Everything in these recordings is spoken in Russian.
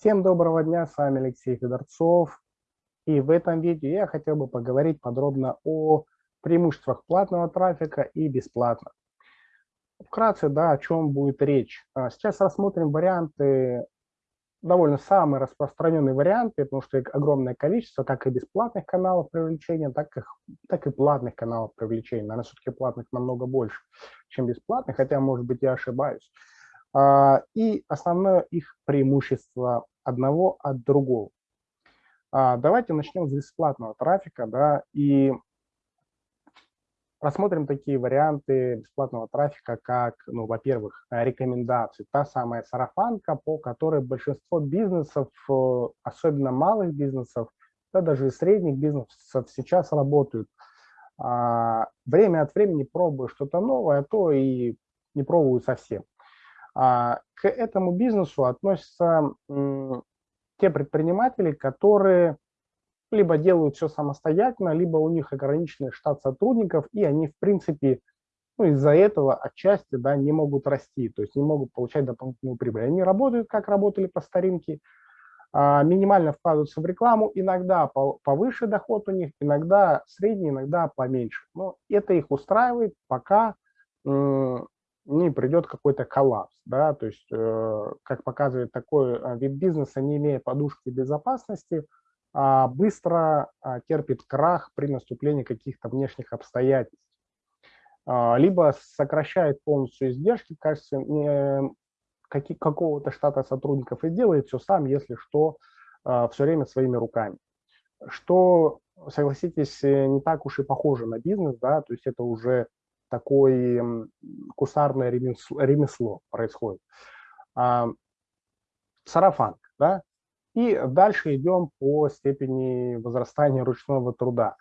Всем доброго дня, с вами Алексей Федорцов. И в этом видео я хотел бы поговорить подробно о преимуществах платного трафика и бесплатного. Вкратце, да, о чем будет речь. А, сейчас рассмотрим варианты, довольно самые распространенные варианты, потому что их огромное количество, как и бесплатных каналов привлечения, так и, так и платных каналов привлечения. Наверное, все-таки платных намного больше, чем бесплатных, хотя, может быть, я ошибаюсь. А, и основное их преимущество одного от другого. А, давайте начнем с бесплатного трафика, да, и рассмотрим такие варианты бесплатного трафика, как, ну, во-первых, рекомендации. Та самая сарафанка, по которой большинство бизнесов, э, особенно малых бизнесов, да, даже и средних бизнесов сейчас работают. А, время от времени пробую что-то новое, а то и не пробую совсем. А, к этому бизнесу относятся те предприниматели, которые либо делают все самостоятельно, либо у них ограниченный штат сотрудников, и они, в принципе, ну, из-за этого отчасти да, не могут расти, то есть не могут получать дополнительную прибыль. Они работают, как работали по старинке, а, минимально вкладываются в рекламу, иногда повыше доход у них, иногда средний, иногда поменьше. Но это их устраивает, пока не придет какой-то коллапс. Да? То есть, э, как показывает такой э, вид бизнеса, не имея подушки безопасности, э, быстро э, терпит крах при наступлении каких-то внешних обстоятельств. Э, либо сокращает полностью издержки в качестве э, какого-то штата сотрудников и делает все сам, если что, все время своими руками. Что, согласитесь, не так уж и похоже на бизнес, да, то есть это уже такое кусарное ремесло, ремесло происходит. А, сарафанка, да? И дальше идем по степени возрастания ручного труда.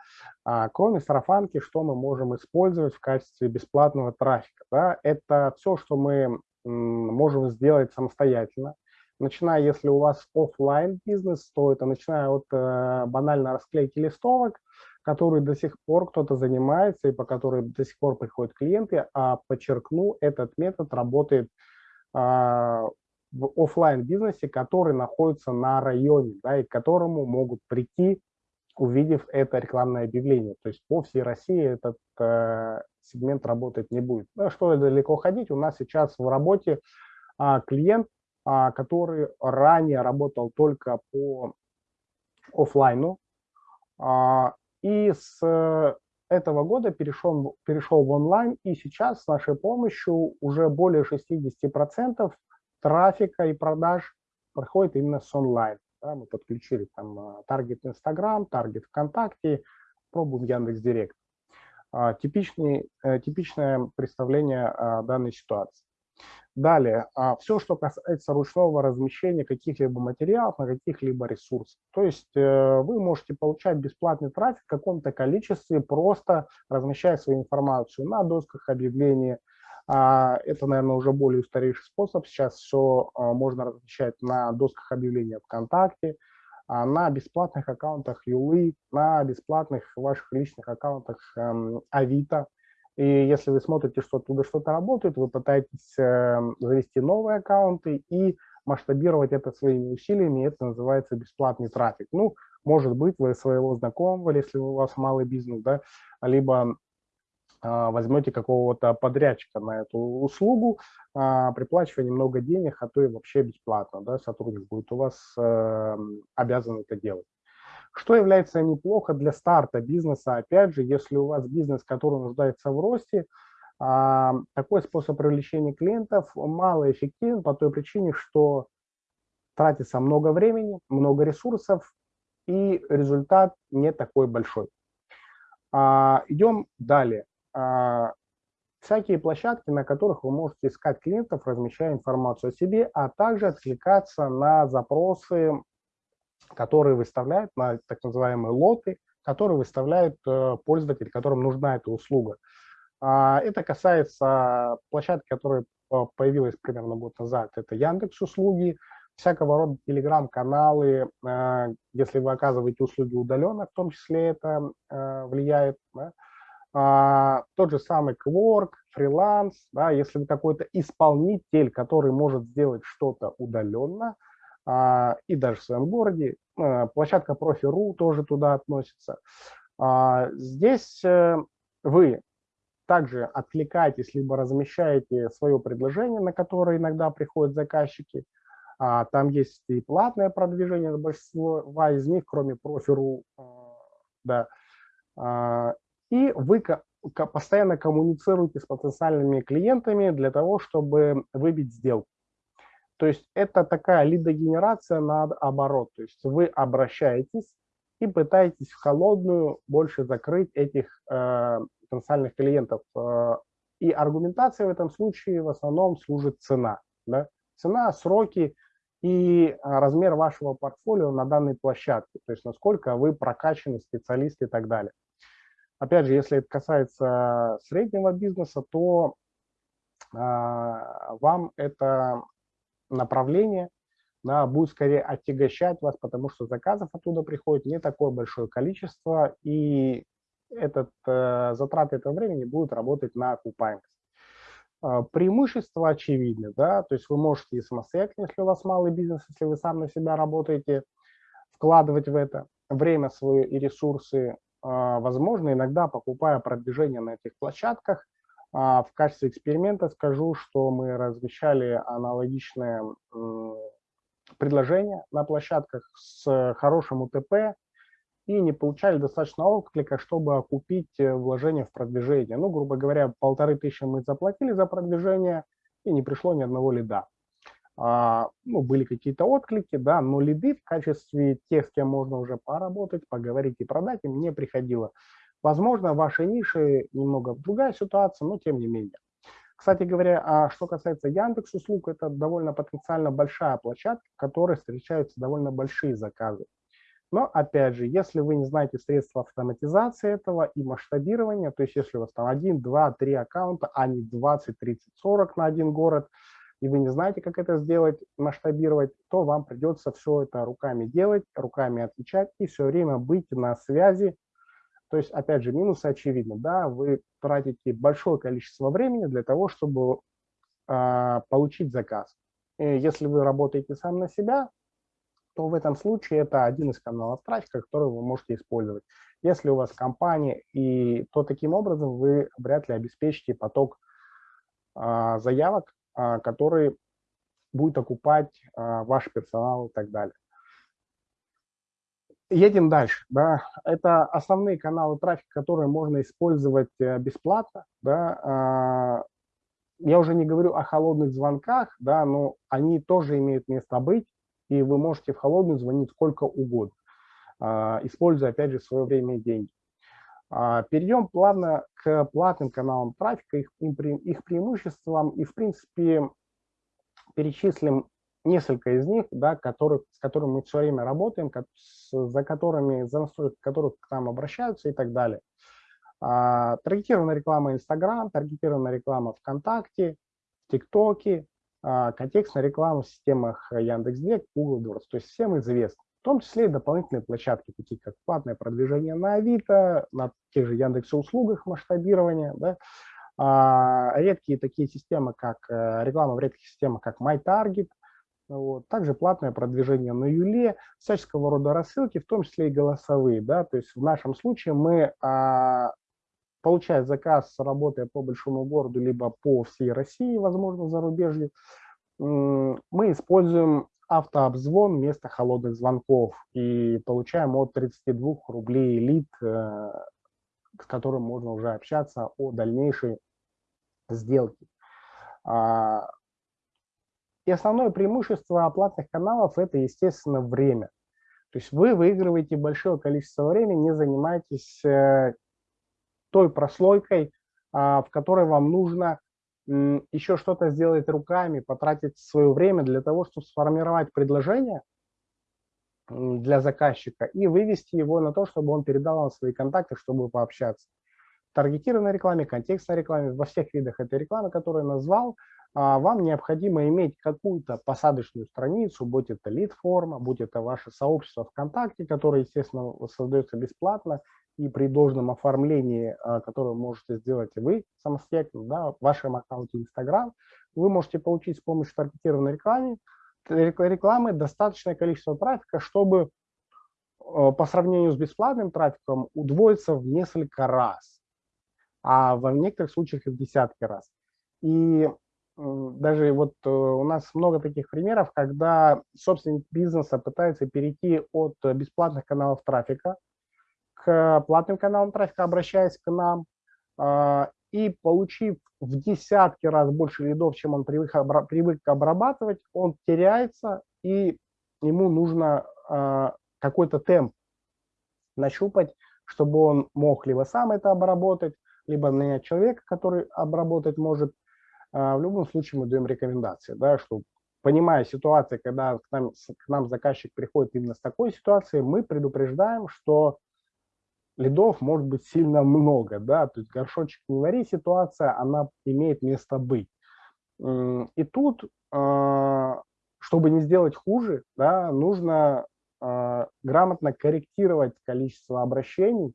А, кроме сарафанки, что мы можем использовать в качестве бесплатного трафика? Да? Это все, что мы можем сделать самостоятельно. Начиная, если у вас офлайн бизнес, то это начиная от э, банальной расклейки листовок, которой до сих пор кто-то занимается и по которой до сих пор приходят клиенты, а подчеркну, этот метод работает а, в офлайн бизнесе, который находится на районе, да, и к которому могут прийти, увидев это рекламное объявление. То есть по всей России этот э, сегмент работать не будет. Ну, что далеко ходить, у нас сейчас в работе а, клиент, а, который ранее работал только по офлайну, а, и с э, этого года перешел, перешел в онлайн, и сейчас с нашей помощью уже более 60% трафика и продаж проходит именно с онлайн. Да, мы подключили там э, таргет Инстаграм, таргет ВКонтакте, пробуем Яндекс Директ. А, типичный, э, типичное представление а, данной ситуации. Далее, а, все, что касается ручного размещения каких-либо материалов на каких-либо ресурсах. То есть э, вы можете получать бесплатный трафик в каком-то количестве, просто размещая свою информацию на досках объявлений. А, это, наверное, уже более устаревший способ. Сейчас все а, можно размещать на досках объявлений ВКонтакте, на бесплатных аккаунтах Юлы, на бесплатных ваших личных аккаунтах эм, Авито. И если вы смотрите, что оттуда что-то работает, вы пытаетесь э, завести новые аккаунты и масштабировать это своими усилиями, это называется бесплатный трафик. Ну, может быть, вы своего знакомого, если у вас малый бизнес, да, либо э, возьмете какого-то подрядчика на эту услугу, э, приплачивая немного денег, а то и вообще бесплатно, да, сотрудник будет у вас э, обязан это делать. Что является неплохо для старта бизнеса? Опять же, если у вас бизнес, который нуждается в росте, а, такой способ привлечения клиентов мало эффективен по той причине, что тратится много времени, много ресурсов, и результат не такой большой. А, идем далее. А, всякие площадки, на которых вы можете искать клиентов, размещая информацию о себе, а также откликаться на запросы которые выставляют на так называемые лоты, которые выставляют э, пользователи, которым нужна эта услуга. А, это касается площадки, которая э, появилась примерно год назад. Это Яндекс услуги, всякого рода телеграм-каналы, э, если вы оказываете услуги удаленно, в том числе это влияет. А, тот же самый Quark, фриланс, да, если вы какой-то исполнитель, который может сделать что-то удаленно, и даже в своем городе. А, площадка Профи.ру тоже туда относится. А, здесь э, вы также откликаетесь, либо размещаете свое предложение, на которое иногда приходят заказчики. Там есть и платное продвижение, большинство из них, кроме Профи.ру, да. И вы постоянно коммуницируете с потенциальными клиентами для того, чтобы выбить сделку. То есть это такая лидогенерация наоборот. То есть вы обращаетесь и пытаетесь в холодную больше закрыть этих э, потенциальных клиентов. Э, и аргументация в этом случае в основном служит цена. Да? Цена, сроки и размер вашего портфолио на данной площадке. То есть насколько вы прокачанный специалист и так далее. Опять же, если это касается среднего бизнеса, то э, вам это направление да, будет скорее отягощать вас, потому что заказов оттуда приходит не такое большое количество, и этот, э, затраты этого времени будут работать на окупаемость. Э, преимущества очевидны, да, то есть вы можете и самостоятельно, если у вас малый бизнес, если вы сам на себя работаете, вкладывать в это время свое и ресурсы, э, возможно, иногда покупая продвижение на этих площадках – в качестве эксперимента скажу, что мы размещали аналогичное предложение на площадках с хорошим УТП и не получали достаточно отклика, чтобы окупить вложение в продвижение. Ну, грубо говоря, полторы тысячи мы заплатили за продвижение, и не пришло ни одного лида. А, ну, были какие-то отклики, да, но лиды в качестве тех, с кем можно уже поработать, поговорить и продать, им не приходило. Возможно, в вашей нише немного другая ситуация, но тем не менее. Кстати говоря, а что касается Яндекс услуг, это довольно потенциально большая площадка, в которой встречаются довольно большие заказы. Но опять же, если вы не знаете средства автоматизации этого и масштабирования, то есть если у вас там 1, 2, 3 аккаунта, а не 20, 30, 40 на один город, и вы не знаете, как это сделать, масштабировать, то вам придется все это руками делать, руками отвечать и все время быть на связи то есть, опять же, минусы очевидны. Да, вы тратите большое количество времени для того, чтобы э, получить заказ. И если вы работаете сам на себя, то в этом случае это один из каналов трафика, который вы можете использовать. Если у вас компания, и, то таким образом вы вряд ли обеспечите поток э, заявок, э, который будет окупать э, ваш персонал и так далее. Едем дальше. Да. Это основные каналы трафика, которые можно использовать э, бесплатно. Да. А, я уже не говорю о холодных звонках, да, но они тоже имеют место быть, и вы можете в холодную звонить сколько угодно, а, используя, опять же, свое время и деньги. А, перейдем плавно к платным каналам трафика, их, их преимуществам, и, в принципе, перечислим несколько из них, да, которых, с которыми мы все время работаем, за которыми, за настройки которых к нам обращаются и так далее. А, таргетированная реклама Instagram, таргетированная реклама ВКонтакте, ТикТоке, а, контекстная реклама в системах Яндекс.Директ, Google AdWords, то есть всем известно. В том числе и дополнительные площадки, такие как платное продвижение на Авито, на тех же Яндекс услугах масштабирования, да, а, редкие такие системы, как э, реклама в редких системах, как MyTarget, вот. Также платное продвижение на Юле, всяческого рода рассылки, в том числе и голосовые. Да? То есть в нашем случае мы, а, получая заказ, работая по большому городу, либо по всей России, возможно, зарубежью, мы используем автообзвон вместо холодных звонков и получаем от 32 рублей лид, э, с которым можно уже общаться о дальнейшей сделке. И основное преимущество оплатных каналов – это, естественно, время. То есть вы выигрываете большое количество времени, не занимаетесь э, той прослойкой, а, в которой вам нужно еще что-то сделать руками, потратить свое время для того, чтобы сформировать предложение для заказчика и вывести его на то, чтобы он передал вам свои контакты, чтобы пообщаться. В таргетированной рекламе, контекстной рекламе, во всех видах этой рекламы, которые я назвал, вам необходимо иметь какую-то посадочную страницу, будь это лид-форма, будь это ваше сообщество ВКонтакте, которое, естественно, создается бесплатно, и при должном оформлении, а, которое можете сделать вы самостоятельно, да, в вашем аккаунте Instagram, вы можете получить с помощью таргетированной рекламы, рекламы достаточное количество трафика, чтобы по сравнению с бесплатным трафиком удвоиться в несколько раз, а в некоторых случаях и в десятки раз. И даже вот э, у нас много таких примеров, когда собственник бизнеса пытается перейти от бесплатных каналов трафика к платным каналам трафика, обращаясь к нам, а, и получив в десятки раз больше лидов, чем он привык, привык обрабатывать, он теряется, и ему нужно а, какой-то темп нащупать, чтобы он мог либо сам это обработать, либо нанять человека, который обработать может, в любом случае мы даем рекомендации, да, что понимая ситуацию, когда к нам, к нам заказчик приходит именно с такой ситуацией, мы предупреждаем, что лидов может быть сильно много, да, то есть горшочек не вари ситуация, она имеет место быть. И тут, а, чтобы не сделать хуже, да, нужно а, грамотно корректировать количество обращений,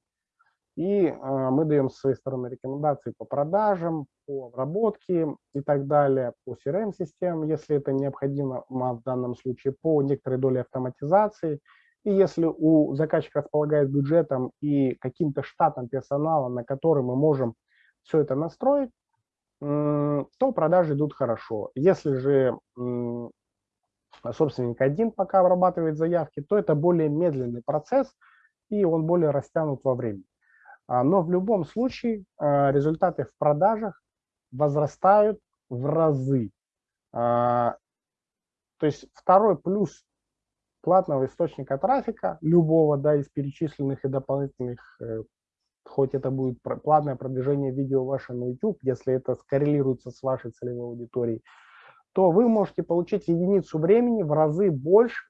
и э, мы даем с своей стороны рекомендации по продажам, по обработке и так далее, по CRM-системам, если это необходимо в данном случае, по некоторой доле автоматизации. И если у заказчика располагает бюджетом и каким-то штатом персонала, на который мы можем все это настроить, то продажи идут хорошо. Если же собственник один пока обрабатывает заявки, то это более медленный процесс, и он более растянут во времени. А, но в любом случае а, результаты в продажах возрастают в разы. А, то есть второй плюс платного источника трафика, любого да, из перечисленных и дополнительных, э, хоть это будет платное продвижение видео ваше на YouTube, если это скоррелируется с вашей целевой аудиторией, то вы можете получить единицу времени в разы больше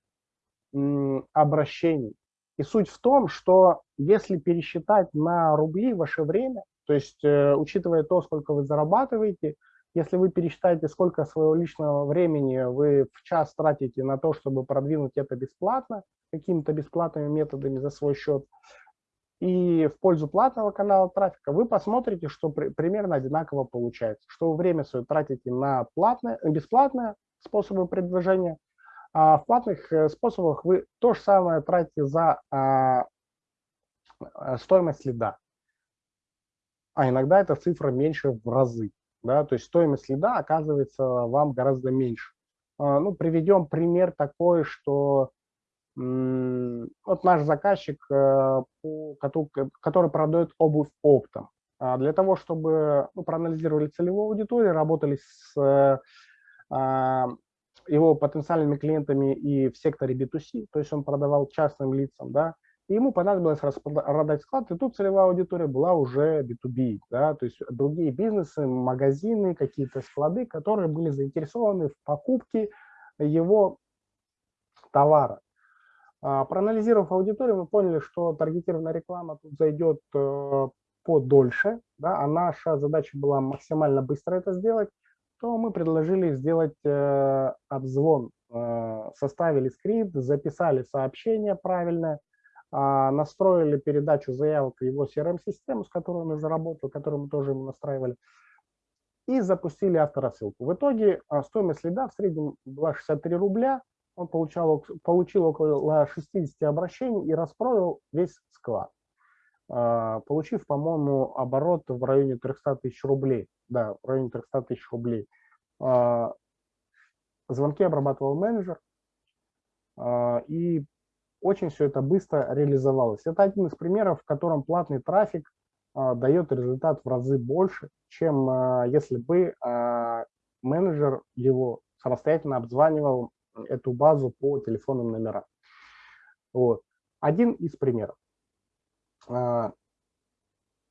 обращений и суть в том, что если пересчитать на рубли ваше время, то есть э, учитывая то, сколько вы зарабатываете, если вы пересчитаете, сколько своего личного времени вы в час тратите на то, чтобы продвинуть это бесплатно, какими-то бесплатными методами за свой счет, и в пользу платного канала трафика, вы посмотрите, что при, примерно одинаково получается, что вы время свое тратите на платное, бесплатные способы продвижения, а в платных э, способах вы то же самое тратите за а, э, стоимость лида. А иногда эта цифра меньше в разы. Да? То есть стоимость лида оказывается вам гораздо меньше. А, ну, приведем пример такой, что вот наш заказчик, э, который продает обувь оптом. А для того, чтобы ну, проанализировали целевую аудиторию, работали с его потенциальными клиентами и в секторе B2C, то есть он продавал частным лицам, да, и ему понадобилось продать склад, и тут целевая аудитория была уже B2B, да, то есть другие бизнесы, магазины, какие-то склады, которые были заинтересованы в покупке его товара. А, проанализировав аудиторию, мы поняли, что таргетированная реклама тут зайдет э, подольше, да, а наша задача была максимально быстро это сделать, то мы предложили сделать э, обзвон, э, составили скрипт, записали сообщение правильное, э, настроили передачу заявок в его CRM-систему, с которой он заработал, которую мы тоже ему настраивали, и запустили авторассылку. В итоге э, стоимость лида в среднем была 63 рубля, он получал, получил около 60 обращений и распродал весь склад. А, получив, по-моему, оборот в районе 300 тысяч рублей. Да, в районе 300 тысяч рублей. А, звонки обрабатывал менеджер, а, и очень все это быстро реализовалось. Это один из примеров, в котором платный трафик дает результат в разы больше, чем если бы менеджер его самостоятельно обзванивал эту базу по телефонным номерам. Вот. Один из примеров. А,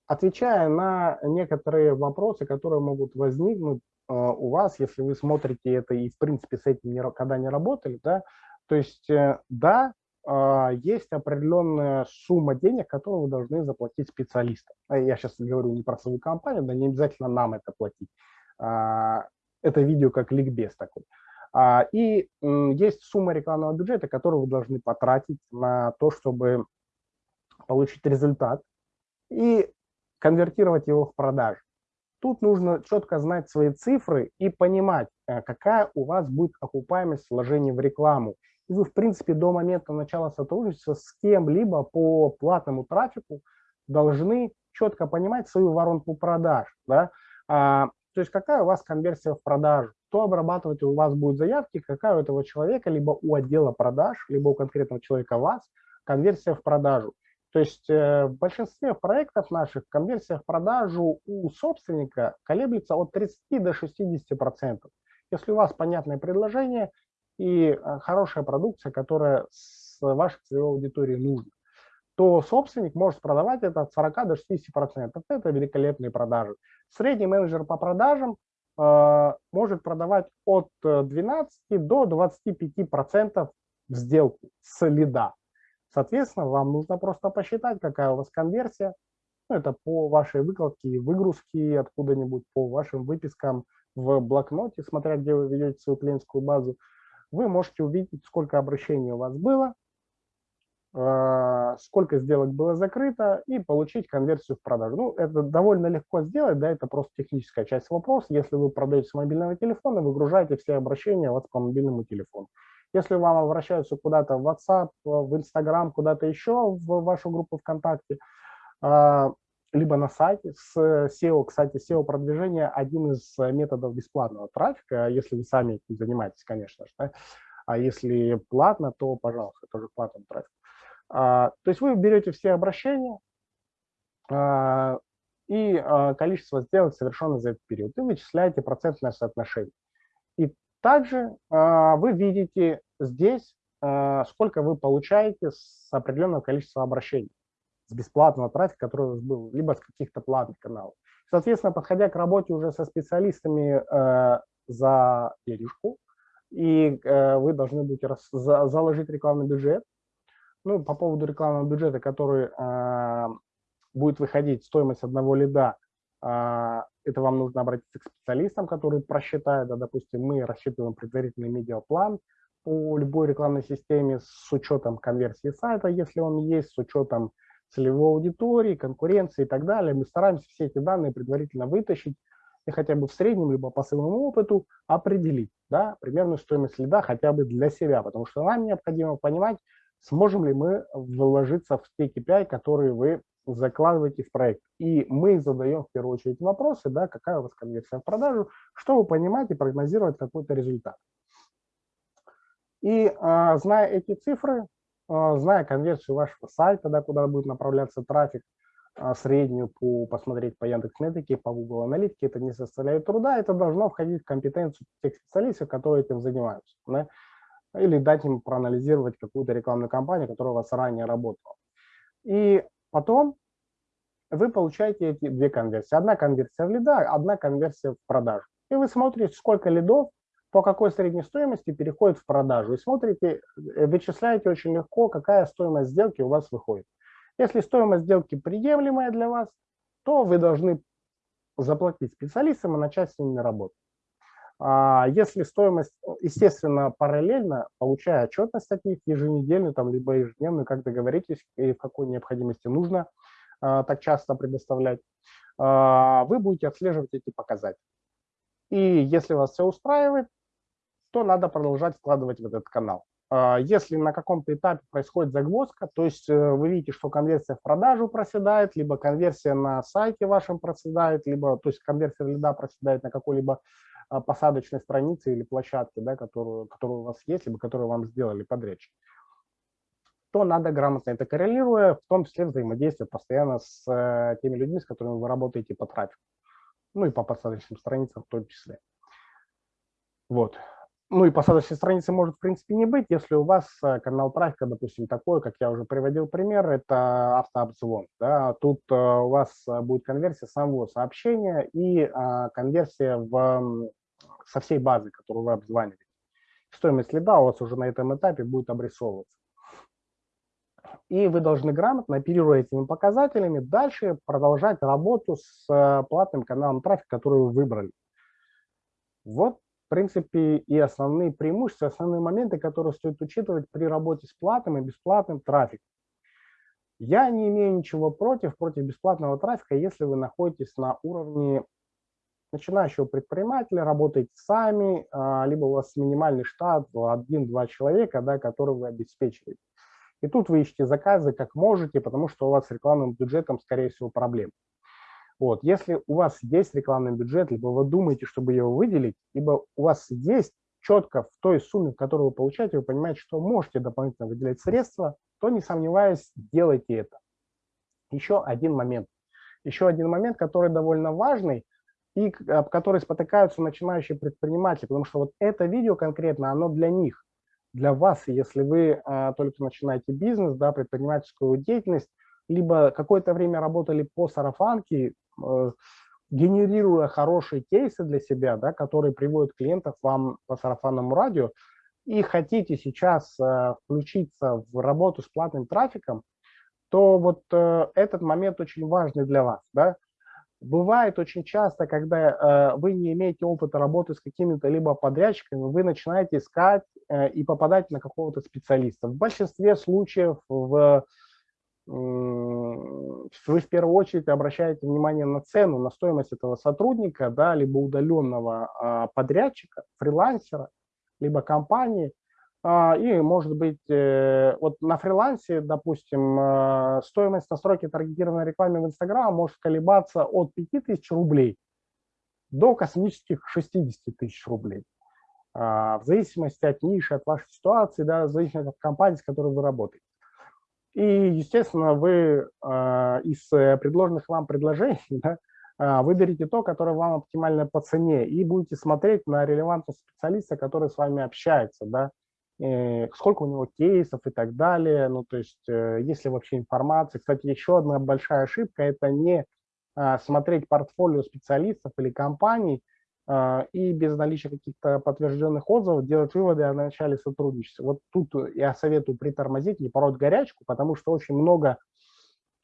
отвечая на некоторые вопросы, которые могут возникнуть а, у вас, если вы смотрите это и, в принципе, с этим никогда не работали, да, то есть, э, да, а, есть определенная сумма денег, которую вы должны заплатить специалистам. Я сейчас говорю не про свою компанию, да не обязательно нам это платить. Это видео как ликбез такой. И есть сумма рекламного бюджета, которую вы должны потратить на то, чтобы получить результат и конвертировать его в продажу. Тут нужно четко знать свои цифры и понимать, э, какая у вас будет окупаемость вложений в рекламу. И вы, в принципе, до момента начала сотрудничества с кем-либо по платному трафику должны четко понимать свою воронку продаж. Да? А, то есть какая у вас конверсия в продажу, кто обрабатывать у вас будет заявки, какая у этого человека, либо у отдела продаж, либо у конкретного человека вас конверсия в продажу. То есть э, в большинстве проектов наших конверсия в продажу у собственника колеблется от 30 до 60 процентов. Если у вас понятное предложение и э, хорошая продукция, которая с вашей целевой аудиторией нужна, то собственник может продавать это от 40 до 60 процентов. Это великолепные продажи. Средний менеджер по продажам э, может продавать от 12 до 25 процентов в сделку с лида. Соответственно, вам нужно просто посчитать, какая у вас конверсия. Ну, это по вашей выкладке, выгрузке откуда-нибудь, по вашим выпискам в блокноте, смотря где вы ведете свою клиентскую базу. Вы можете увидеть, сколько обращений у вас было, а, сколько сделок было закрыто и получить конверсию в продажу. Ну, это довольно легко сделать, да, это просто техническая часть вопроса. Если вы продаете с мобильного телефона, выгружаете все обращения у вас по мобильному телефону. Если вам обращаются куда-то в WhatsApp, в Instagram, куда-то еще в вашу группу ВКонтакте, а, либо на сайте с SEO. Кстати, SEO-продвижение – один из методов бесплатного трафика, если вы сами этим занимаетесь, конечно же. Да? А если платно, то, пожалуйста, тоже платный трафик. А, то есть вы берете все обращения а, и количество сделок, совершенных за этот период, и вычисляете процентное соотношение. И также э, вы видите здесь, э, сколько вы получаете с определенного количества обращений, с бесплатного трафика, который у вас был, либо с каких-то платных каналов. Соответственно, подходя к работе уже со специалистами э, за денежку, и вы должны будете заложить рекламный бюджет. Ну, по поводу рекламного бюджета, который будет выходить стоимость одного лида а, это вам нужно обратиться к специалистам, которые просчитают, да, допустим, мы рассчитываем предварительный медиаплан по любой рекламной системе с учетом конверсии сайта, если он есть, с учетом целевой аудитории, конкуренции и так далее. Мы стараемся все эти данные предварительно вытащить и хотя бы в среднем, либо по своему опыту определить да, примерную стоимость лида хотя бы для себя, потому что нам необходимо понимать, сможем ли мы вложиться в те KPI, которые вы закладываете в проект. И мы задаем в первую очередь вопросы, да, какая у вас конверсия в продажу, чтобы понимать и прогнозировать какой-то результат. И а, зная эти цифры, а, зная конверсию вашего сайта, да, куда будет направляться трафик, а, среднюю по, посмотреть по Яндекс.Метрике, по Google Аналитике, это не составляет труда, это должно входить в компетенцию тех специалистов, которые этим занимаются. Да? Или дать им проанализировать какую-то рекламную кампанию, которая у вас ранее работала. И Потом вы получаете эти две конверсии. Одна конверсия в лида, одна конверсия в продажу. И вы смотрите, сколько лидов по какой средней стоимости переходит в продажу. И смотрите, э, вычисляете очень легко, какая стоимость сделки у вас выходит. Если стоимость сделки приемлемая для вас, то вы должны заплатить специалистам и начать с ними работать. А если стоимость, естественно, параллельно, получая отчетность от них еженедельную, там, либо ежедневную, как договоритесь, и в какой необходимости нужно а, так часто предоставлять, а, вы будете отслеживать эти показатели. И если вас все устраивает, то надо продолжать вкладывать в этот канал. Если на каком-то этапе происходит загвоздка, то есть э, вы видите, что конверсия в продажу проседает, либо конверсия на сайте вашем проседает, либо то есть конверсия лида проседает на какой-либо посадочной страницы или площадки, да, которую, которую у вас есть, либо которую вам сделали подрядчик, то надо грамотно это коррелируя, в том числе взаимодействие постоянно с э, теми людьми, с которыми вы работаете по трафику. Ну и по посадочным страницам в том числе. Вот. Ну и посадочной страницы может в принципе не быть, если у вас э, канал трафика, допустим, такой, как я уже приводил пример, это автообзвон. Да? Тут э, у вас будет конверсия самого сообщения и конверсия в со всей базы, которую вы обзваниваете. Стоимость лида у вас уже на этом этапе будет обрисовываться. И вы должны грамотно, оперируя этими показателями, дальше продолжать работу с э, платным каналом трафика, который вы выбрали. Вот, в принципе, и основные преимущества, основные моменты, которые стоит учитывать при работе с платным и бесплатным трафиком. Я не имею ничего против, против бесплатного трафика, если вы находитесь на уровне начинающего предпринимателя, работаете сами, а, либо у вас минимальный штат, один-два человека, да, который вы обеспечиваете. И тут вы ищете заказы как можете, потому что у вас с рекламным бюджетом, скорее всего, проблем. Вот. Если у вас есть рекламный бюджет, либо вы думаете, чтобы его выделить, либо у вас есть четко в той сумме, которую вы получаете, вы понимаете, что можете дополнительно выделять средства, то не сомневаясь, делайте это. Еще один момент. Еще один момент, который довольно важный и об который спотыкаются начинающие предприниматели, потому что вот это видео конкретно, оно для них, для вас, если вы а, только начинаете бизнес, да, предпринимательскую деятельность, либо какое-то время работали по сарафанке, э, генерируя хорошие кейсы для себя, да, которые приводят клиентов вам по сарафанному радио, и хотите сейчас э, включиться в работу с платным трафиком, то вот э, этот момент очень важный для вас. Да? Бывает очень часто, когда э, вы не имеете опыта работы с какими-то либо подрядчиками, вы начинаете искать э, и попадать на какого-то специалиста. В большинстве случаев в, э, вы в первую очередь обращаете внимание на цену, на стоимость этого сотрудника, да, либо удаленного э, подрядчика, фрилансера, либо компании. А, и, может быть, э, вот на фрилансе, допустим, э, стоимость настройки таргетированной рекламы в Инстаграм может колебаться от 5000 рублей до космических 60 тысяч рублей. А, в зависимости от ниши, от вашей ситуации, да, в зависимости от компании, с которой вы работаете. И, естественно, вы а, из предложенных вам предложений да, выберите то, которое вам оптимально по цене, и будете смотреть на релевантность специалиста, который с вами общается, да, Э, сколько у него кейсов и так далее, ну, то есть, э, есть ли вообще информация. Кстати, еще одна большая ошибка – это не а, смотреть портфолио специалистов или компаний а, и без наличия каких-то подтвержденных отзывов делать выводы о начале сотрудничества. Вот тут я советую притормозить, не пороть горячку, потому что очень много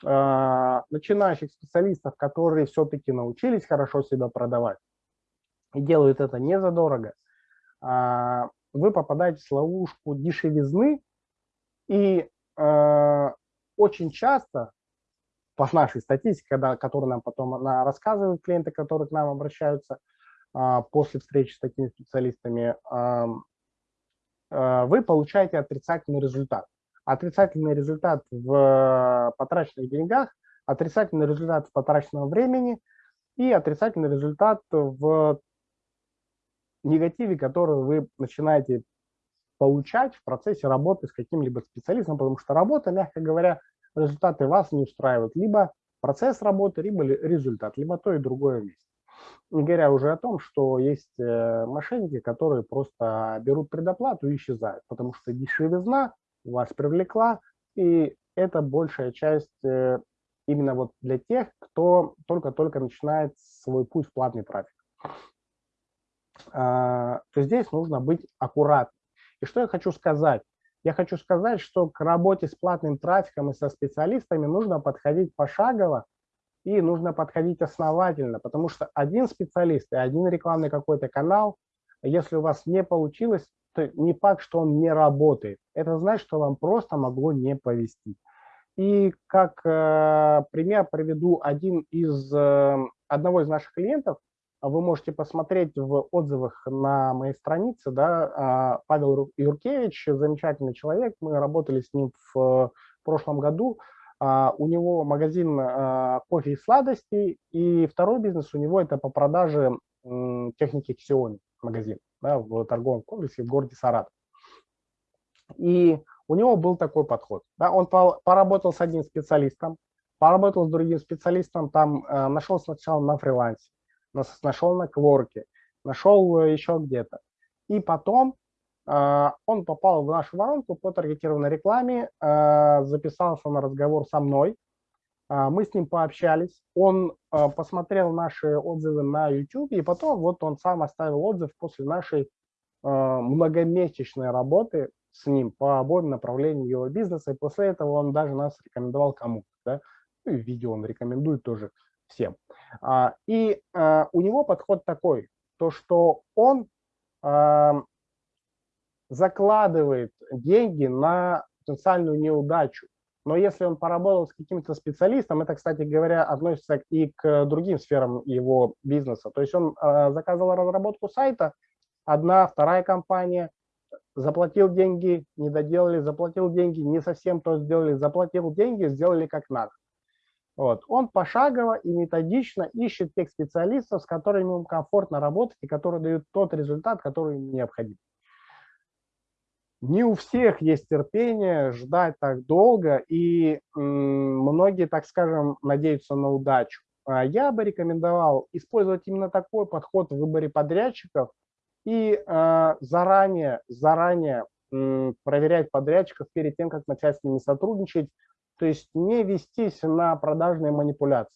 а, начинающих специалистов, которые все-таки научились хорошо себя продавать и делают это не задорого, вы попадаете в ловушку дешевизны, и э, очень часто, по нашей статистике, когда, которую нам потом она рассказывают клиенты, которые к нам обращаются э, после встречи с такими специалистами, э, э, вы получаете отрицательный результат. Отрицательный результат в потраченных деньгах, отрицательный результат в потраченном времени и отрицательный результат в негативе, который вы начинаете получать в процессе работы с каким-либо специалистом, потому что работа, мягко говоря, результаты вас не устраивают. Либо процесс работы, либо результат, либо то и другое вместе. Не говоря уже о том, что есть э, мошенники, которые просто берут предоплату и исчезают, потому что дешевизна вас привлекла, и это большая часть э, именно вот для тех, кто только-только начинает свой путь в платный трафик. А, то здесь нужно быть аккуратным. И что я хочу сказать? Я хочу сказать, что к работе с платным трафиком и со специалистами нужно подходить пошагово и нужно подходить основательно, потому что один специалист и один рекламный какой-то канал, если у вас не получилось, то не факт, что он не работает. Это значит, что вам просто могло не повезти. И как э, пример приведу один из, э, одного из наших клиентов, вы можете посмотреть в отзывах на моей странице, да, а, Павел Юркевич, замечательный человек, мы работали с ним в прошлом году, а, у него магазин кофе и сладостей, и второй бизнес у него это по продаже техники Xiaomi магазин да, в торговом комплексе в городе Саратов. И у него был такой подход. Да, он поработал с одним специалистом, поработал с другим специалистом, там нашел сначала на фрилансе, нашел на Кворке, нашел э, еще где-то. И потом э, он попал в нашу воронку по таргетированной рекламе, э, записался на разговор со мной, э, мы с ним пообщались, он э, посмотрел наши отзывы на YouTube, и потом вот он сам оставил отзыв после нашей э, многомесячной работы с ним по обоим направлениям его бизнеса, и после этого он даже нас рекомендовал кому-то, да? ну, видео он рекомендует тоже всем. А, и а, у него подход такой, то что он а, закладывает деньги на потенциальную неудачу. Но если он поработал с каким-то специалистом, это, кстати говоря, относится и к другим сферам его бизнеса. То есть он э, заказывал разработку сайта, одна, вторая компания, заплатил деньги, не доделали, заплатил деньги, не совсем то сделали, заплатил деньги, сделали как надо. Вот. Он пошагово и методично ищет тех специалистов, с которыми ему комфортно работать и которые дают тот результат, который ему необходим. Не у всех есть терпение ждать так долго, и многие, так скажем, надеются на удачу. А я бы рекомендовал использовать именно такой подход в выборе подрядчиков и э, заранее, заранее проверять подрядчиков перед тем, как начать с ними сотрудничать, то есть не вестись на продажные манипуляции.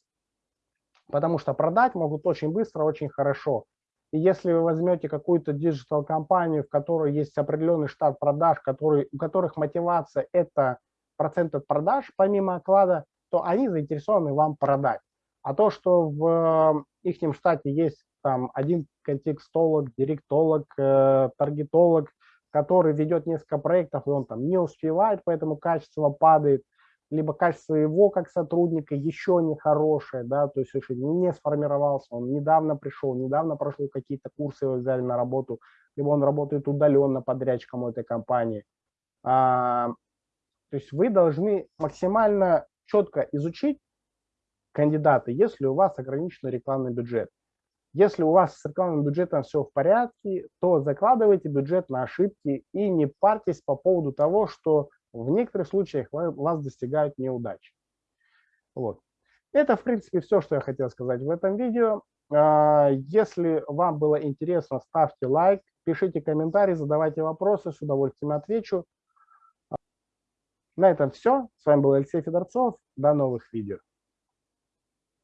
Потому что продать могут очень быстро, очень хорошо. И если вы возьмете какую-то digital-компанию, в которой есть определенный штат продаж, который, у которых мотивация – это процент от продаж, помимо оклада, то они заинтересованы вам продать. А то, что в их штате есть там один контекстолог, директолог, э, таргетолог, который ведет несколько проектов, и он там не успевает, поэтому качество падает, либо качество его как сотрудника еще не хорошее, да, то есть еще не сформировался, он недавно пришел, недавно прошел какие-то курсы, его взяли на работу, либо он работает удаленно подрядчиком у этой компании. А, то есть вы должны максимально четко изучить кандидата, если у вас ограниченный рекламный бюджет. Если у вас с рекламным бюджетом все в порядке, то закладывайте бюджет на ошибки и не парьтесь по поводу того, что в некоторых случаях вас достигают неудачи. Вот. Это, в принципе, все, что я хотел сказать в этом видео. А, если вам было интересно, ставьте лайк, пишите комментарии, задавайте вопросы, с удовольствием отвечу. На этом все. С вами был Алексей Федорцов. До новых видео.